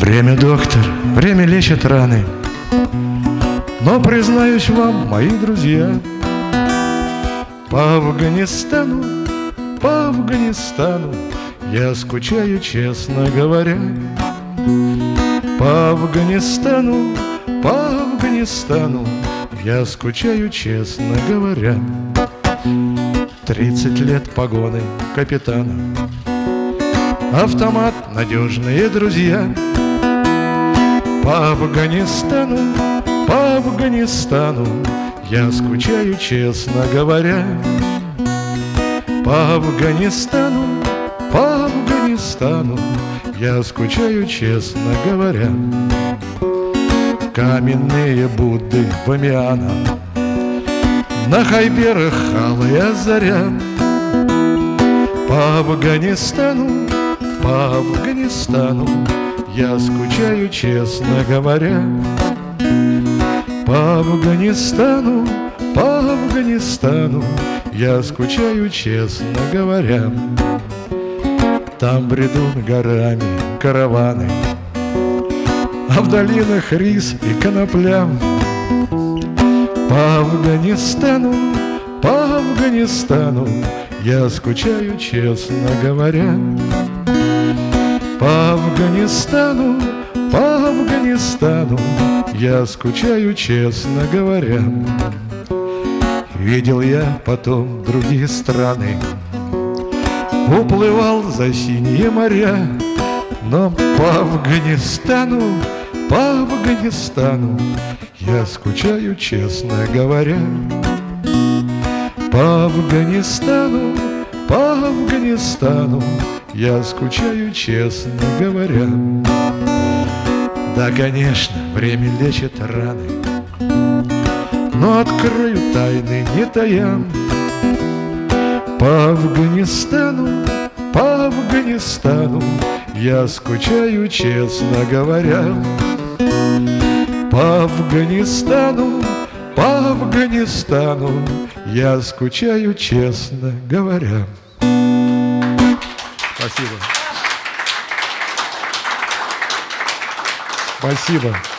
Время, доктор, время лечит раны. Но, признаюсь вам, мои друзья По Афганистану, по Афганистану Я скучаю, честно говоря. По Афганистану, по Афганистану Я скучаю, честно говоря. Тридцать лет погоны капитана Автомат, надежные друзья. По Афганистану, по Афганистану Я скучаю, честно говоря. По Афганистану, по Афганистану Я скучаю, честно говоря. Каменные Будды Бамиана На хайберах алая заря. По Афганистану, по Афганистану. Я скучаю, честно говоря. По Афганистану, по Афганистану. Я скучаю, честно говоря. Там бредут горами караваны. А в долинах рис и конопля. По Афганистану, по Афганистану. Я скучаю, честно говоря по Афганистану, по Афганистану Я скучаю, честно говоря. Видел я потом другие страны. Уплывал за синие моря Но по Афганистану, по Афганистану Я скучаю, честно говоря. По Афганистану, по Афганистану я скучаю, честно говоря. Да, конечно, время лечит раны. Но открою тайны, не тая По Афганистану, по Афганистану Я скучаю, честно говоря. По Афганистану, по Афганистану Я скучаю, честно говоря Спасибо. Спасибо.